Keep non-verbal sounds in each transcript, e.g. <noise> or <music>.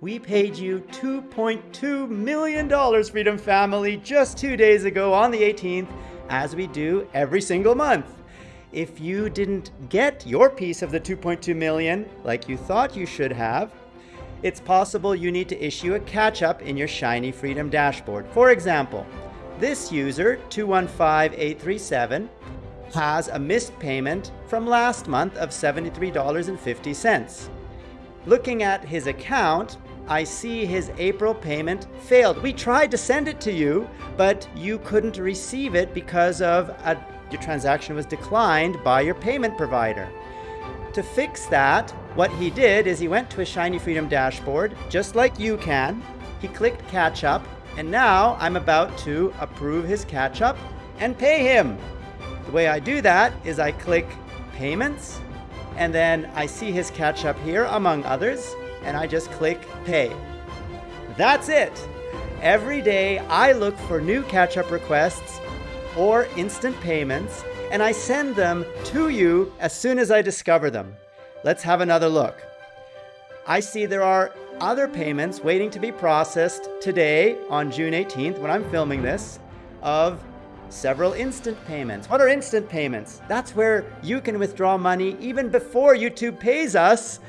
We paid you $2.2 million, Freedom Family, just two days ago on the 18th, as we do every single month. If you didn't get your piece of the 2.2 million like you thought you should have, it's possible you need to issue a catch-up in your Shiny Freedom dashboard. For example, this user, 215837, has a missed payment from last month of $73.50. Looking at his account, I see his April payment failed. We tried to send it to you, but you couldn't receive it because of a, your transaction was declined by your payment provider. To fix that, what he did is he went to a Shiny Freedom dashboard, just like you can. He clicked catch up, and now I'm about to approve his catch up and pay him. The way I do that is I click payments, and then I see his catch up here among others, and I just click pay. That's it. Every day I look for new catch-up requests or instant payments and I send them to you as soon as I discover them. Let's have another look. I see there are other payments waiting to be processed today on June 18th when I'm filming this of several instant payments. What are instant payments? That's where you can withdraw money even before YouTube pays us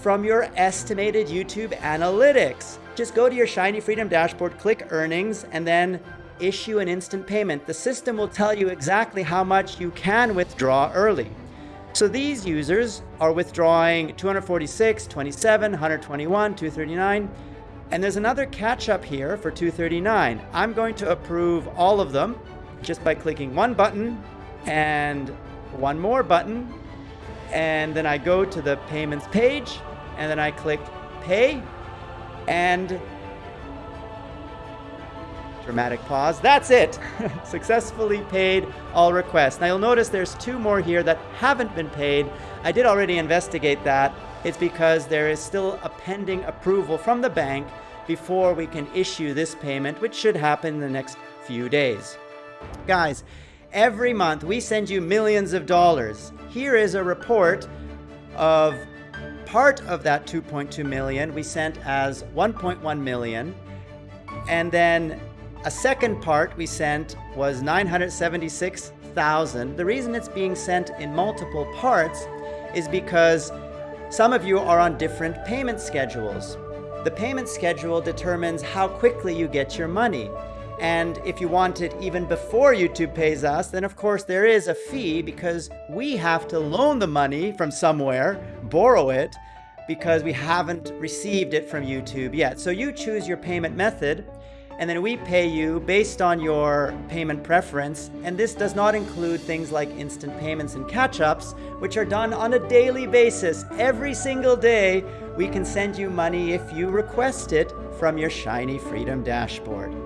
from your estimated YouTube analytics. Just go to your Shiny Freedom dashboard, click earnings, and then issue an instant payment. The system will tell you exactly how much you can withdraw early. So these users are withdrawing 246, 27, 121, 239, and there's another catch up here for 239. I'm going to approve all of them just by clicking one button and one more button. And then I go to the payments page and then I click pay and dramatic pause. That's it. <laughs> Successfully paid all requests. Now you'll notice there's two more here that haven't been paid. I did already investigate that. It's because there is still a pending approval from the bank before we can issue this payment, which should happen in the next few days. Guys, every month we send you millions of dollars. Here is a report of part of that 2.2 million we sent as 1.1 million. And then a second part we sent was 976,000. The reason it's being sent in multiple parts is because some of you are on different payment schedules. The payment schedule determines how quickly you get your money. And if you want it even before YouTube pays us, then of course there is a fee because we have to loan the money from somewhere, borrow it, because we haven't received it from YouTube yet. So you choose your payment method and then we pay you based on your payment preference. And this does not include things like instant payments and catch-ups, which are done on a daily basis. Every single day, we can send you money if you request it from your Shiny Freedom dashboard.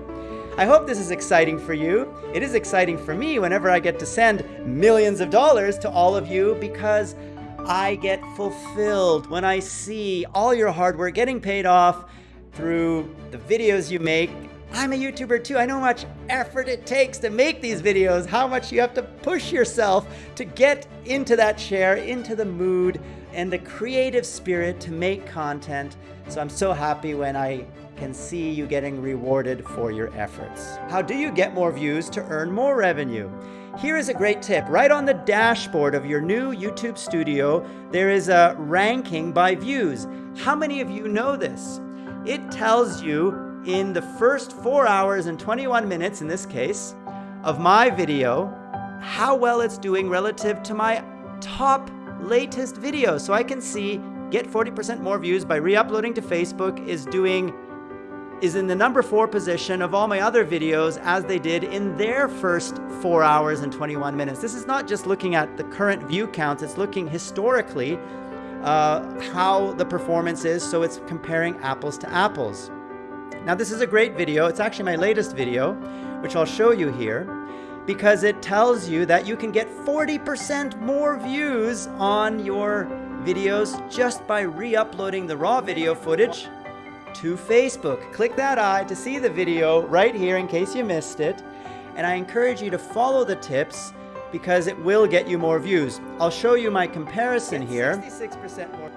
I hope this is exciting for you. It is exciting for me whenever I get to send millions of dollars to all of you because I get fulfilled when I see all your hard work getting paid off through the videos you make. I'm a YouTuber too. I know how much effort it takes to make these videos, how much you have to push yourself to get into that chair, into the mood, and the creative spirit to make content. So I'm so happy when I can see you getting rewarded for your efforts. How do you get more views to earn more revenue? Here is a great tip. Right on the dashboard of your new YouTube studio, there is a ranking by views. How many of you know this? It tells you in the first 4 hours and 21 minutes, in this case, of my video, how well it's doing relative to my top latest video. So I can see get 40% more views by re-uploading to Facebook is doing is in the number four position of all my other videos as they did in their first four hours and 21 minutes. This is not just looking at the current view counts, it's looking historically uh, how the performance is, so it's comparing apples to apples. Now this is a great video, it's actually my latest video, which I'll show you here, because it tells you that you can get 40% more views on your videos just by re-uploading the raw video footage to Facebook. Click that eye to see the video right here in case you missed it. And I encourage you to follow the tips because it will get you more views. I'll show you my comparison here. 66% more.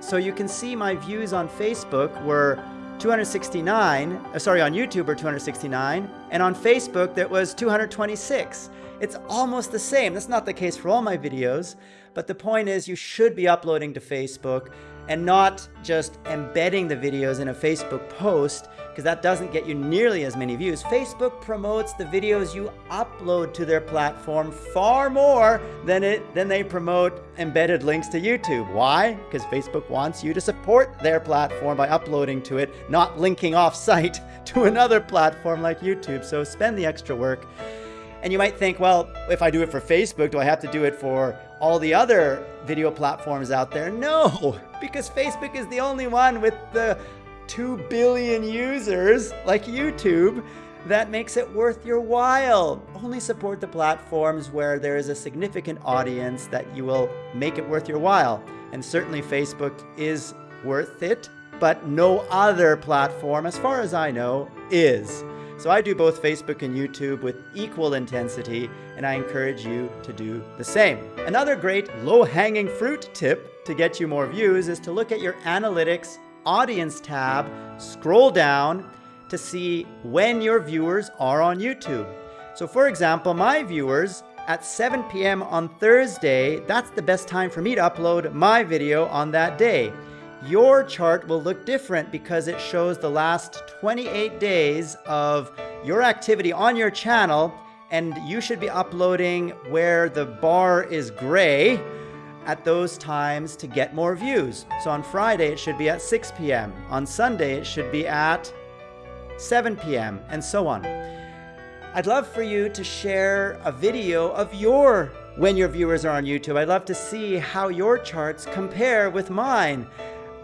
So you can see my views on Facebook were 269, uh, sorry, on YouTube were 269, and on Facebook that was 226. It's almost the same. That's not the case for all my videos, but the point is you should be uploading to Facebook and not just embedding the videos in a Facebook post because that doesn't get you nearly as many views. Facebook promotes the videos you upload to their platform far more than it than they promote embedded links to YouTube. Why? Because Facebook wants you to support their platform by uploading to it, not linking off site <laughs> to another platform like YouTube. So spend the extra work. And you might think, well, if I do it for Facebook, do I have to do it for all the other video platforms out there? No, because Facebook is the only one with the 2 billion users like YouTube that makes it worth your while. Only support the platforms where there is a significant audience that you will make it worth your while. And certainly Facebook is worth it, but no other platform, as far as I know, is. So I do both Facebook and YouTube with equal intensity, and I encourage you to do the same. Another great low-hanging fruit tip to get you more views is to look at your analytics audience tab, scroll down to see when your viewers are on YouTube. So for example, my viewers at 7 p.m. on Thursday, that's the best time for me to upload my video on that day. Your chart will look different because it shows the last 28 days of your activity on your channel and you should be uploading where the bar is gray at those times to get more views. So on Friday, it should be at 6 p.m. On Sunday, it should be at 7 p.m. and so on. I'd love for you to share a video of your when your viewers are on YouTube. I'd love to see how your charts compare with mine.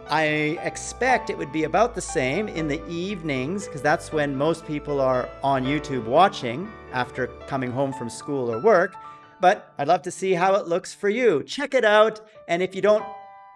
I expect it would be about the same in the evenings because that's when most people are on YouTube watching after coming home from school or work. But I'd love to see how it looks for you. Check it out. And if you don't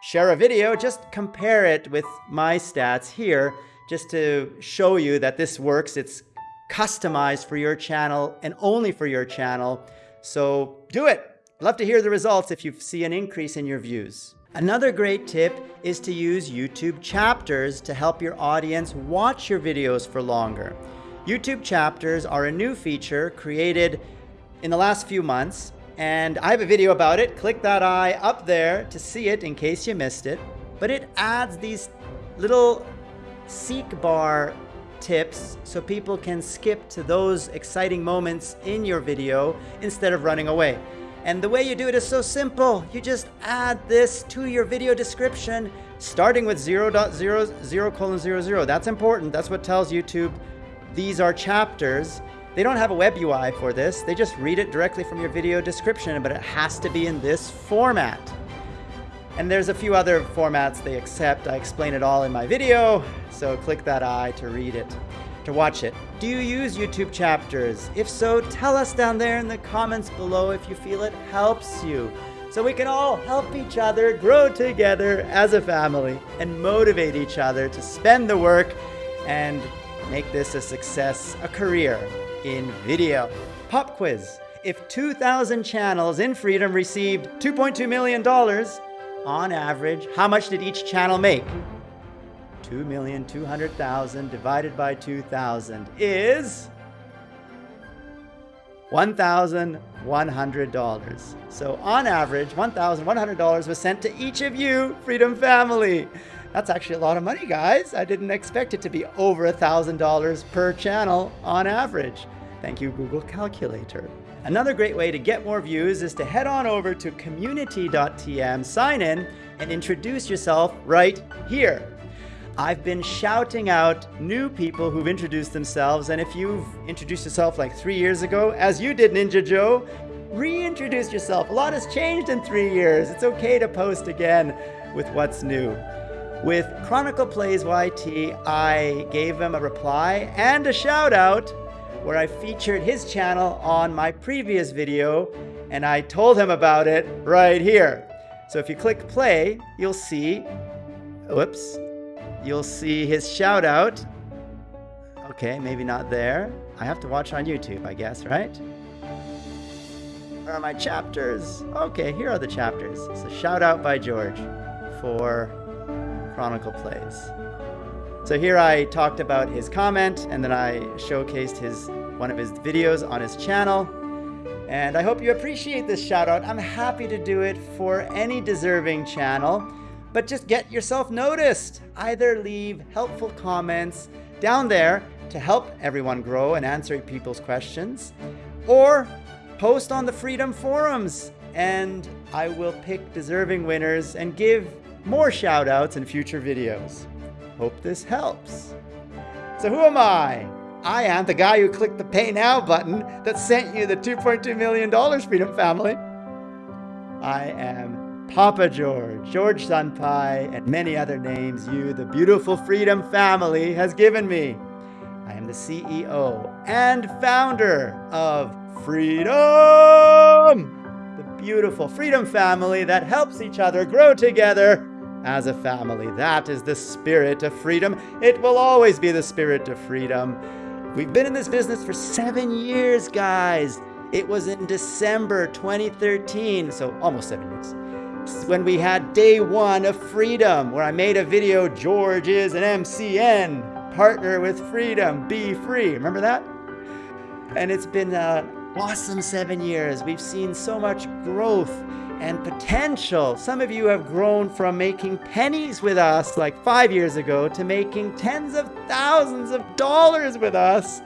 share a video, just compare it with my stats here just to show you that this works. It's customized for your channel and only for your channel. So do it. Love to hear the results if you see an increase in your views. Another great tip is to use YouTube chapters to help your audience watch your videos for longer. YouTube chapters are a new feature created in the last few months, and I have a video about it. Click that eye up there to see it in case you missed it. But it adds these little seek bar tips so people can skip to those exciting moments in your video instead of running away. And the way you do it is so simple. You just add this to your video description, starting with 0.00 colon 00. That's important. That's what tells YouTube these are chapters. They don't have a web UI for this. They just read it directly from your video description, but it has to be in this format. And there's a few other formats they accept. I explain it all in my video, so click that eye to read it to watch it. Do you use YouTube chapters? If so, tell us down there in the comments below if you feel it helps you. So we can all help each other grow together as a family and motivate each other to spend the work and make this a success, a career in video. Pop quiz. If 2,000 channels in Freedom received $2.2 million, on average, how much did each channel make? 2,200,000 divided by 2,000 is $1,100. So on average, $1,100 was sent to each of you, Freedom Family. That's actually a lot of money, guys. I didn't expect it to be over $1,000 per channel on average. Thank you, Google Calculator. Another great way to get more views is to head on over to community.tm, sign in, and introduce yourself right here. I've been shouting out new people who've introduced themselves, and if you've introduced yourself like three years ago, as you did, Ninja Joe, reintroduce yourself. A lot has changed in three years. It's okay to post again with what's new. With Chronicle Plays YT, I gave him a reply and a shout out where I featured his channel on my previous video, and I told him about it right here. So if you click play, you'll see, whoops, you'll see his shout out. Okay, maybe not there. I have to watch on YouTube, I guess, right? Where are my chapters? Okay, here are the chapters. So shout out by George for Chronicle Plays. So here I talked about his comment and then I showcased his one of his videos on his channel. And I hope you appreciate this shout out. I'm happy to do it for any deserving channel, but just get yourself noticed. Either leave helpful comments down there to help everyone grow and answer people's questions, or post on the Freedom Forums and I will pick deserving winners and give more shout outs in future videos. Hope this helps. So who am I? I am the guy who clicked the pay now button that sent you the $2.2 million Freedom Family. I am Papa George, George Senpai, and many other names you, the beautiful Freedom Family, has given me. I am the CEO and founder of Freedom, the beautiful Freedom Family that helps each other grow together as a family. That is the spirit of freedom. It will always be the spirit of freedom. We've been in this business for seven years, guys. It was in December 2013, so almost seven years, when we had day one of freedom, where I made a video, George is an MCN, partner with freedom, be free. Remember that? And it's been an awesome seven years. We've seen so much growth and potential. Some of you have grown from making pennies with us like five years ago to making tens of thousands of dollars with us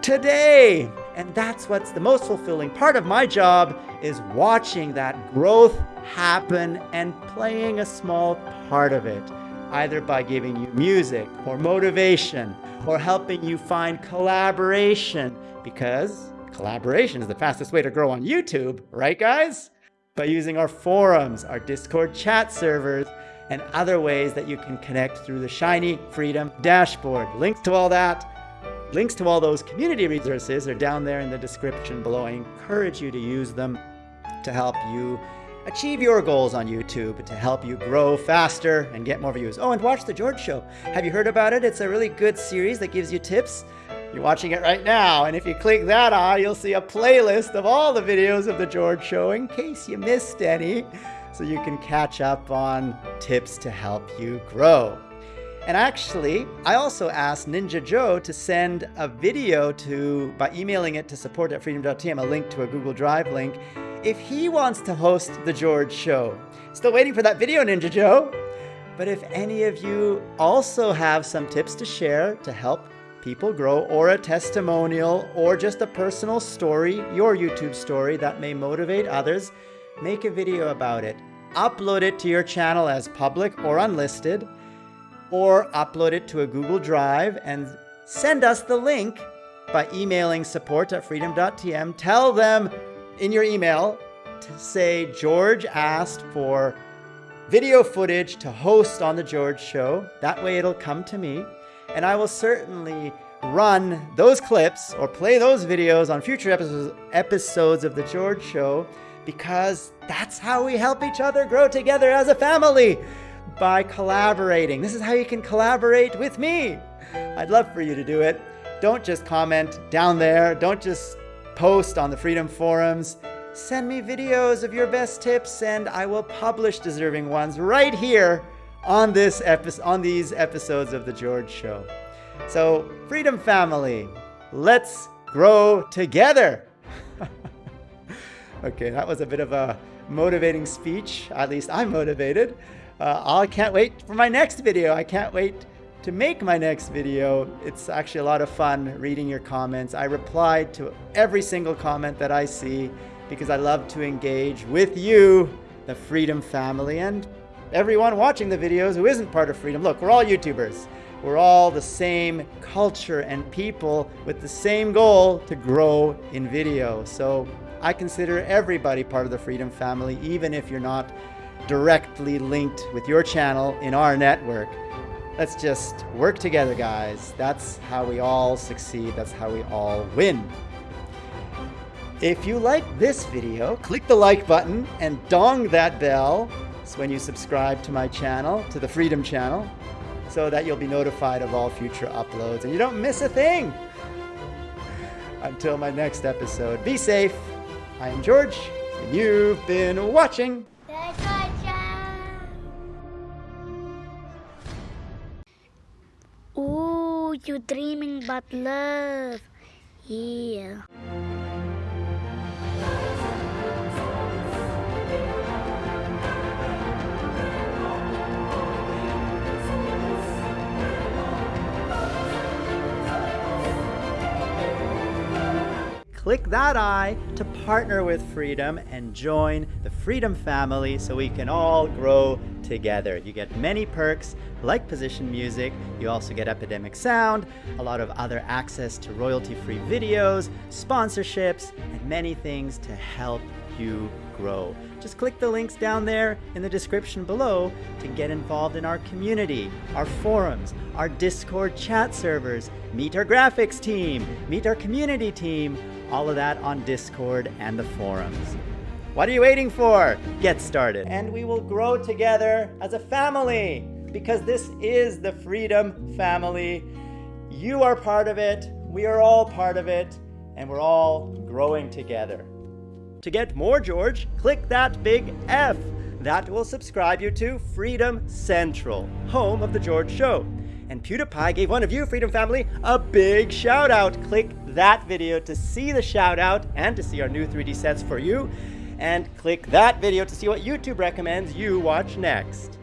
today. And that's what's the most fulfilling part of my job is watching that growth happen and playing a small part of it, either by giving you music or motivation or helping you find collaboration because collaboration is the fastest way to grow on YouTube, right guys? by using our forums, our Discord chat servers, and other ways that you can connect through the Shiny Freedom dashboard. Links to all that, links to all those community resources are down there in the description below. I encourage you to use them to help you achieve your goals on YouTube, to help you grow faster and get more views. Oh, and watch The George Show. Have you heard about it? It's a really good series that gives you tips you're watching it right now, and if you click that eye, you'll see a playlist of all the videos of The George Show in case you missed any, so you can catch up on tips to help you grow. And actually, I also asked Ninja Joe to send a video to, by emailing it to support at freedom.tm, a link to a Google Drive link, if he wants to host The George Show. Still waiting for that video, Ninja Joe. But if any of you also have some tips to share to help people grow, or a testimonial, or just a personal story, your YouTube story that may motivate others, make a video about it. Upload it to your channel as public or unlisted, or upload it to a Google Drive and send us the link by emailing support at freedom.tm. Tell them in your email to say George asked for video footage to host on The George Show. That way it'll come to me and I will certainly run those clips or play those videos on future episodes, episodes of The George Show because that's how we help each other grow together as a family by collaborating. This is how you can collaborate with me. I'd love for you to do it. Don't just comment down there. Don't just post on the Freedom Forums. Send me videos of your best tips and I will publish deserving ones right here on this episode, on these episodes of the George Show. So, Freedom Family, let's grow together. <laughs> okay, that was a bit of a motivating speech. At least I'm motivated. Uh, I can't wait for my next video. I can't wait to make my next video. It's actually a lot of fun reading your comments. I reply to every single comment that I see because I love to engage with you, the Freedom Family, and everyone watching the videos who isn't part of Freedom. Look, we're all YouTubers. We're all the same culture and people with the same goal to grow in video. So I consider everybody part of the Freedom family, even if you're not directly linked with your channel in our network. Let's just work together, guys. That's how we all succeed. That's how we all win. If you like this video, click the like button and dong that bell so when you subscribe to my channel, to the Freedom channel, so that you'll be notified of all future uploads and you don't miss a thing. Until my next episode, be safe. I am George, and you've been watching Oh, you dreaming about love. Yeah. Click that I to partner with Freedom and join the Freedom family so we can all grow together. You get many perks like position music, you also get Epidemic Sound, a lot of other access to royalty-free videos, sponsorships, and many things to help you grow. Just click the links down there in the description below to get involved in our community, our forums, our Discord chat servers, meet our graphics team, meet our community team, all of that on Discord and the forums. What are you waiting for? Get started. And we will grow together as a family because this is the Freedom Family. You are part of it, we are all part of it, and we're all growing together. To get more George, click that big F. That will subscribe you to Freedom Central, home of The George Show. And PewDiePie gave one of you, Freedom Family, a big shout out. Click that video to see the shout out and to see our new 3D sets for you. And click that video to see what YouTube recommends you watch next.